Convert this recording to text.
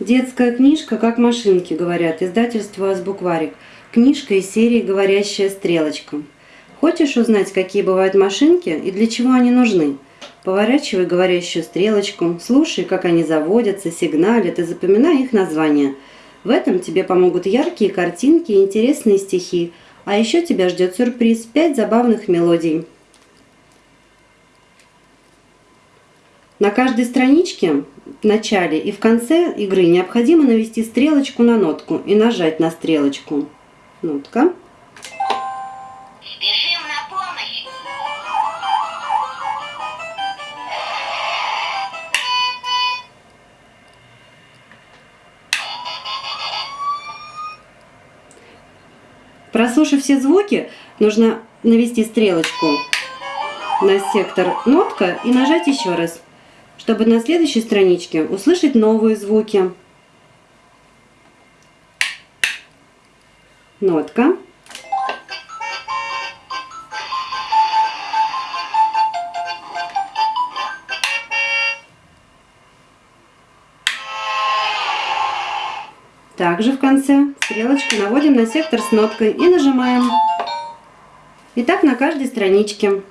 Детская книжка «Как машинки», говорят, издательство «Азбукварик». Книжка из серии «Говорящая стрелочка». Хочешь узнать, какие бывают машинки и для чего они нужны? Поворачивай говорящую стрелочку, слушай, как они заводятся, сигналят и запоминай их названия. В этом тебе помогут яркие картинки и интересные стихи. А еще тебя ждет сюрприз – 5 забавных мелодий. На каждой страничке в начале и в конце игры необходимо навести стрелочку на нотку и нажать на стрелочку. Нотка. Спешим на помощь. Прослушав все звуки, нужно навести стрелочку на сектор нотка и нажать еще раз чтобы на следующей страничке услышать новые звуки. Нотка. Также в конце стрелочку наводим на сектор с ноткой и нажимаем. И так на каждой страничке.